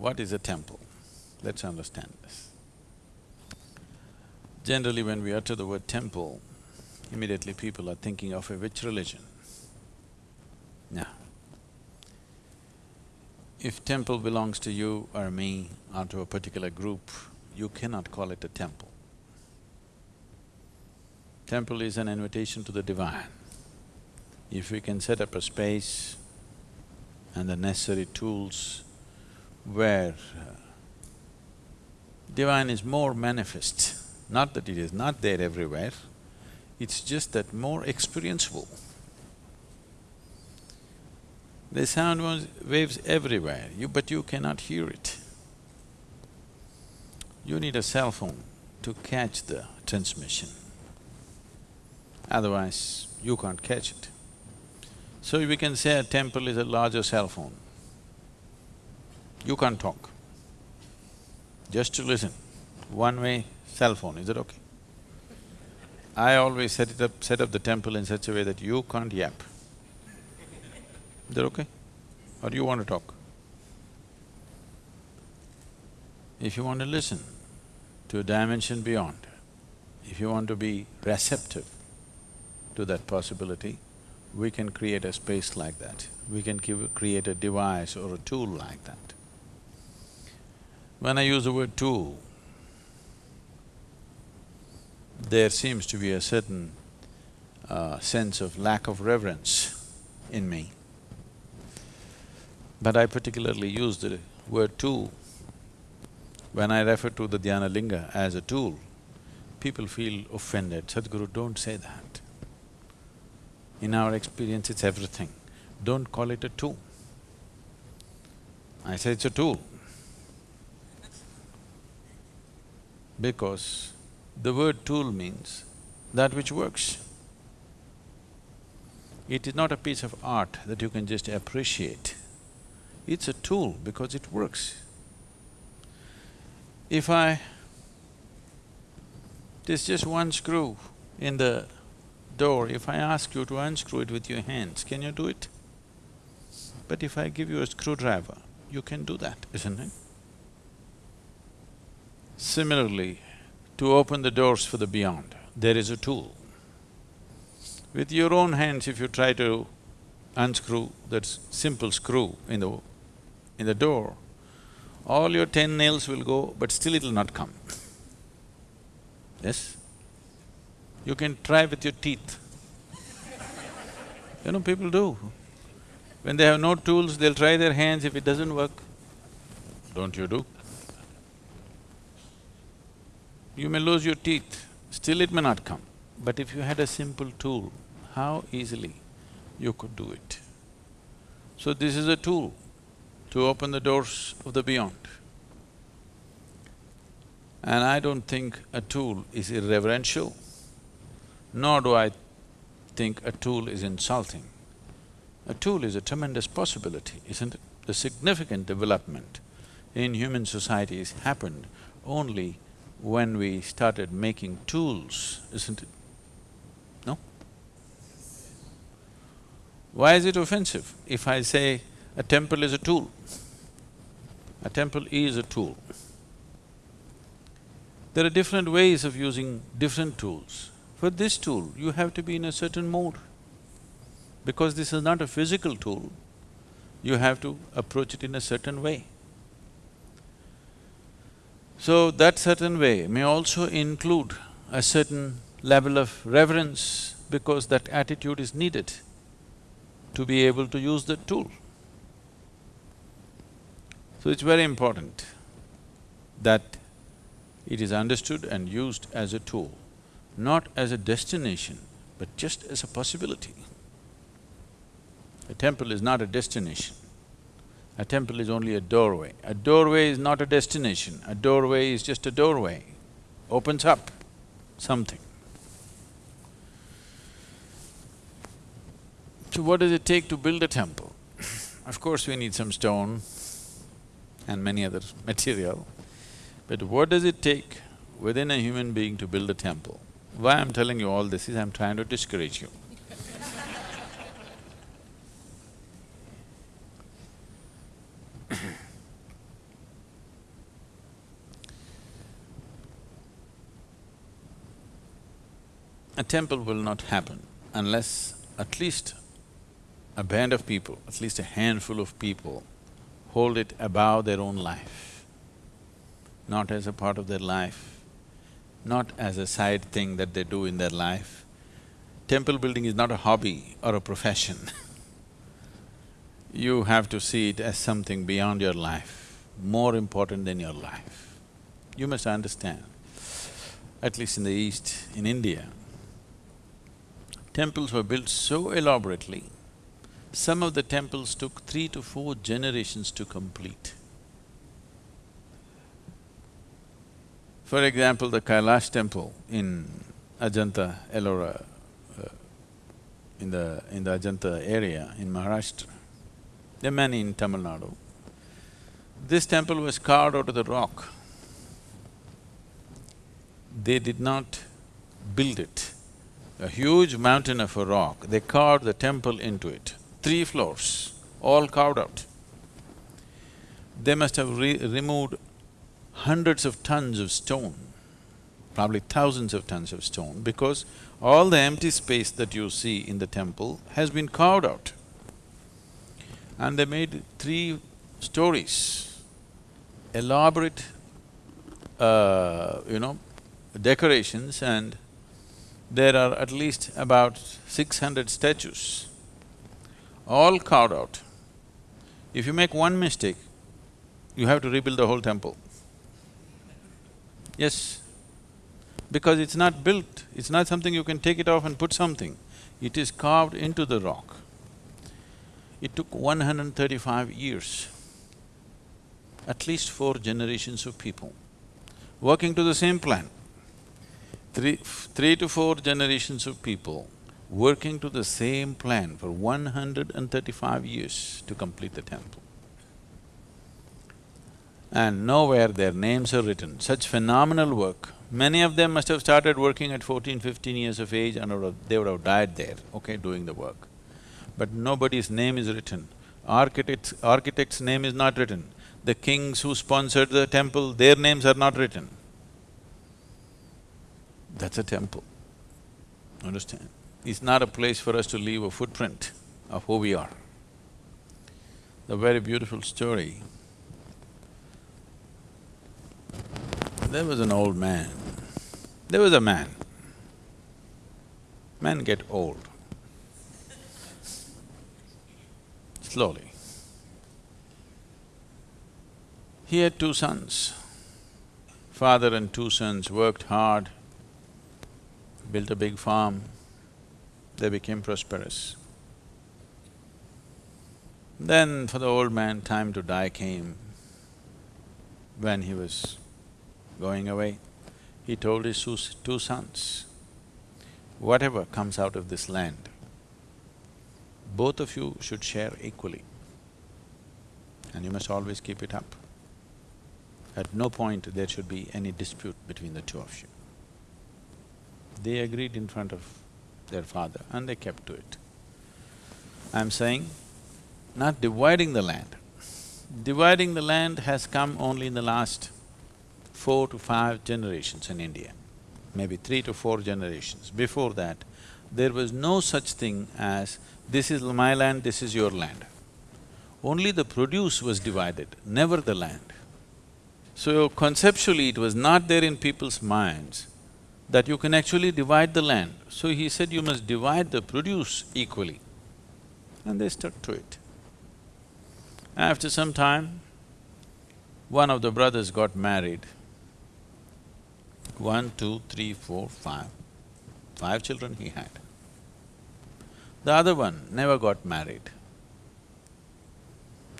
what is a temple? Let's understand this. Generally, when we utter the word temple, immediately people are thinking of a which religion? Now, if temple belongs to you or me or to a particular group, you cannot call it a temple. Temple is an invitation to the divine. If we can set up a space and the necessary tools where divine is more manifest, not that it is not there everywhere, it's just that more experienceable. The sound waves everywhere, you… but you cannot hear it. You need a cell phone to catch the transmission, otherwise you can't catch it. So we can say a temple is a larger cell phone. You can't talk, just to listen, one-way cell phone, is it okay? I always set it up… set up the temple in such a way that you can't yap. Is that okay? Or you want to talk? If you want to listen to a dimension beyond, if you want to be receptive to that possibility, we can create a space like that. We can give, create a device or a tool like that. When I use the word tool, there seems to be a certain uh, sense of lack of reverence in me. But I particularly use the word tool. When I refer to the Dhyana Linga as a tool, people feel offended, Sadhguru, don't say that. In our experience, it's everything. Don't call it a tool. I say it's a tool. Because the word tool means that which works. It is not a piece of art that you can just appreciate. It's a tool because it works. If I… there's just one screw in the door, if I ask you to unscrew it with your hands, can you do it? But if I give you a screwdriver, you can do that, isn't it? Similarly, to open the doors for the beyond, there is a tool. With your own hands, if you try to unscrew that simple screw in the in the door, all your ten nails will go, but still it'll not come. Yes? You can try with your teeth. You know, people do. When they have no tools, they'll try their hands, if it doesn't work, don't you do? You may lose your teeth, still it may not come. But if you had a simple tool, how easily you could do it. So this is a tool to open the doors of the beyond. And I don't think a tool is irreverential, nor do I think a tool is insulting. A tool is a tremendous possibility, isn't it? The significant development in human societies happened only when we started making tools, isn't it? No? Why is it offensive if I say a temple is a tool? A temple is a tool. There are different ways of using different tools. For this tool, you have to be in a certain mode. Because this is not a physical tool, you have to approach it in a certain way. So that certain way may also include a certain level of reverence because that attitude is needed to be able to use the tool. So it's very important that it is understood and used as a tool, not as a destination, but just as a possibility. A temple is not a destination. A temple is only a doorway. A doorway is not a destination, a doorway is just a doorway, opens up something. So what does it take to build a temple? of course we need some stone, and many other material. But what does it take within a human being to build a temple? Why I'm telling you all this is I'm trying to discourage you. a temple will not happen unless at least a band of people, at least a handful of people, hold it above their own life, not as a part of their life, not as a side thing that they do in their life. Temple building is not a hobby or a profession you have to see it as something beyond your life, more important than your life. You must understand, at least in the East, in India, temples were built so elaborately, some of the temples took three to four generations to complete. For example, the Kailash temple in Ajanta, Ellora, uh, in the… in the Ajanta area in Maharashtra, there are many in Tamil Nadu. This temple was carved out of the rock. They did not build it. A huge mountain of a rock, they carved the temple into it. Three floors, all carved out. They must have re removed hundreds of tons of stone, probably thousands of tons of stone, because all the empty space that you see in the temple has been carved out and they made three stories, elaborate, uh, you know, decorations and there are at least about six hundred statues, all carved out. If you make one mistake, you have to rebuild the whole temple. Yes, because it's not built, it's not something you can take it off and put something. It is carved into the rock. It took 135 years, at least four generations of people working to the same plan. Three… three to four generations of people working to the same plan for 135 years to complete the temple. And nowhere their names are written, such phenomenal work. Many of them must have started working at 14, 15 years of age and they would have died there, okay, doing the work but nobody's name is written. Architect's… architect's name is not written. The kings who sponsored the temple, their names are not written. That's a temple, understand? It's not a place for us to leave a footprint of who we are. A very beautiful story. There was an old man. There was a man. Men get old. Slowly. He had two sons. Father and two sons worked hard, built a big farm, they became prosperous. Then for the old man, time to die came. When he was going away, he told his two sons, whatever comes out of this land, both of you should share equally and you must always keep it up. At no point there should be any dispute between the two of you. They agreed in front of their father and they kept to it. I'm saying, not dividing the land. Dividing the land has come only in the last four to five generations in India, maybe three to four generations. Before that, there was no such thing as this is my land, this is your land. Only the produce was divided, never the land. So conceptually it was not there in people's minds that you can actually divide the land. So he said you must divide the produce equally. And they stuck to it. After some time, one of the brothers got married. One, two, three, four, five. Five children he had. The other one never got married.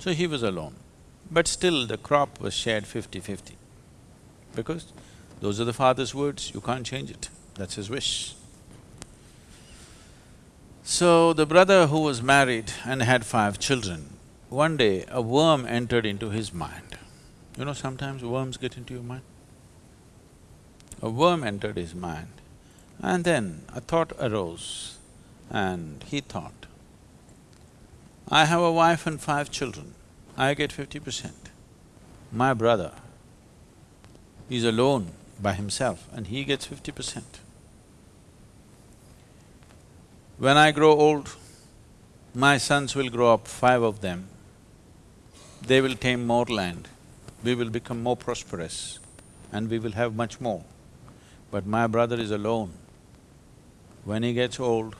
So he was alone. But still the crop was shared fifty-fifty. Because those are the father's words, you can't change it, that's his wish. So the brother who was married and had five children, one day a worm entered into his mind. You know, sometimes worms get into your mind. A worm entered his mind and then a thought arose and he thought, I have a wife and five children, I get fifty percent. My brother is alone by himself and he gets fifty percent. When I grow old, my sons will grow up, five of them. They will tame more land, we will become more prosperous and we will have much more. But my brother is alone. When he gets old,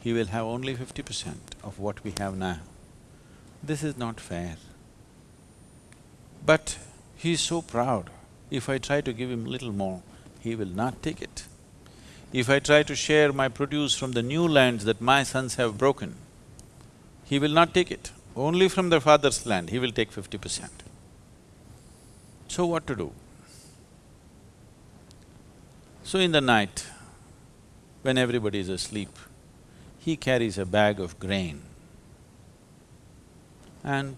he will have only fifty percent of what we have now. This is not fair. But he is so proud, if I try to give him little more, he will not take it. If I try to share my produce from the new lands that my sons have broken, he will not take it. Only from the father's land, he will take fifty percent. So what to do? So in the night, when everybody is asleep, he carries a bag of grain and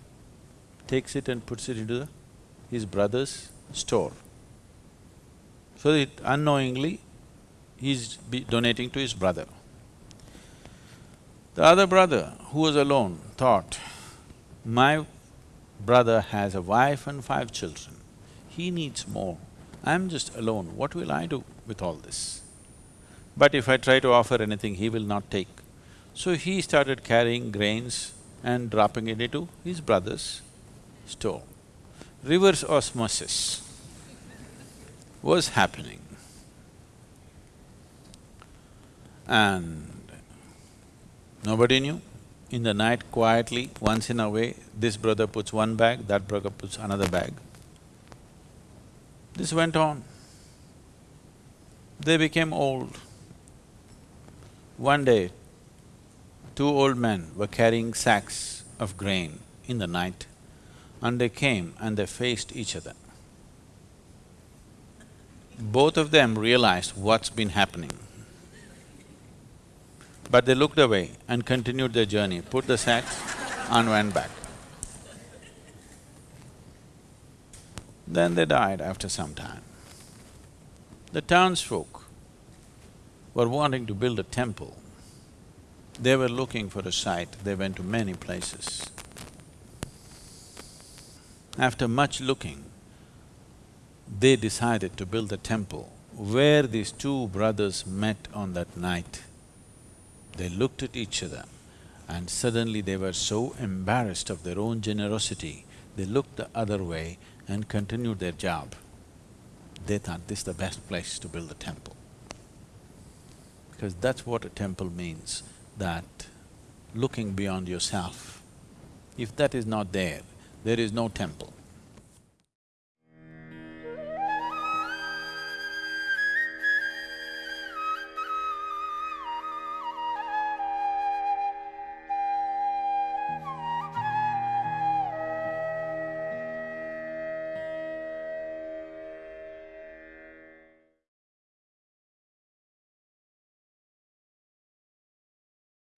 takes it and puts it into the, his brother's store. So it unknowingly, he's donating to his brother. The other brother, who was alone, thought, my brother has a wife and five children, he needs more. I'm just alone, what will I do with all this? But if I try to offer anything, he will not take. So he started carrying grains and dropping it into his brother's store. Reverse osmosis was happening. And nobody knew. In the night, quietly, once in a way, this brother puts one bag, that brother puts another bag. This went on. They became old. One day, two old men were carrying sacks of grain in the night and they came and they faced each other. Both of them realized what's been happening. But they looked away and continued their journey, put the sacks and went back. Then they died after some time. The townsfolk were wanting to build a temple. They were looking for a site, they went to many places. After much looking, they decided to build a temple where these two brothers met on that night. They looked at each other and suddenly they were so embarrassed of their own generosity, they looked the other way and continued their job. They thought this is the best place to build a temple. Because that's what a temple means, that looking beyond yourself. If that is not there, there is no temple.